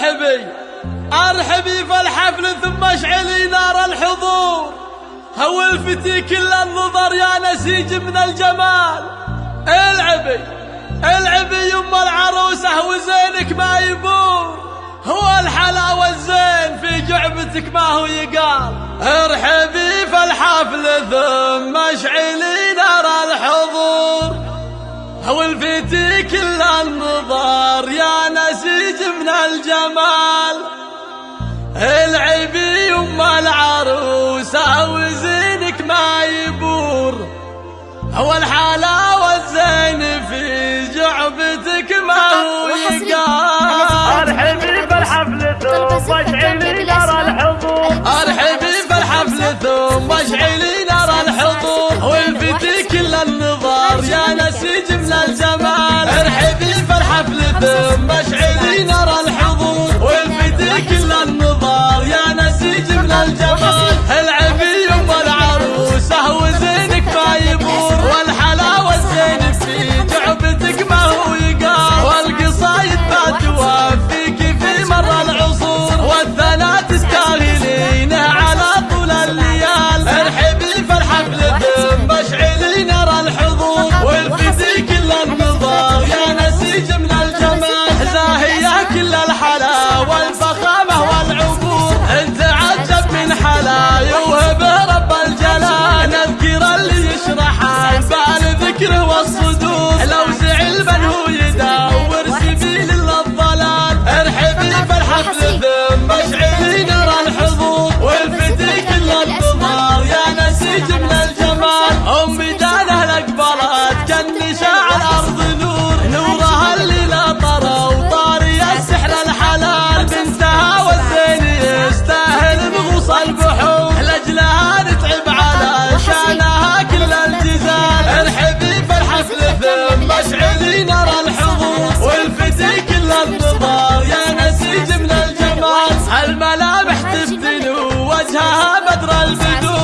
أرحبي. أرحبي فالحفل ثم اشعلي نار الحضور. هولفتي كل النظر يا نسيج من الجمال. العبي العبي يما العروسة وزينك ما يبور. هو الحلاوة الزين في جعبتك ما هو يقال. ارحبي فالحفل ثم اشعلي نار الحضور. هولفتي كل النظر يا من الجمال. العبي يما العروسة وزينك ما يبور. أول حلاوة الزين في جعبتك ما هو يقال. أرحبي الحفل ثم اشعلي ترى الحضور. أرحبي بالحفل ثم اشعلي واشعلي نرى الحضور والفتي كل النظار يا نسيج من الجمال هالملامح تفتن وجهها بدر البدور.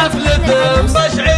حفلة مصشعي